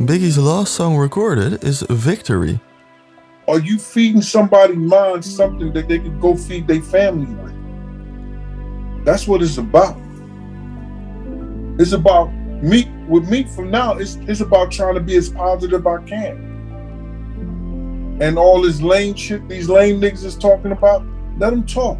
Biggie's last song recorded is Victory. Are you feeding somebody's mind something that they could go feed their family with? That's what it's about. It's about me with me from now, it's it's about trying to be as positive I can. And all this lame shit these lame niggas is talking about, let them talk.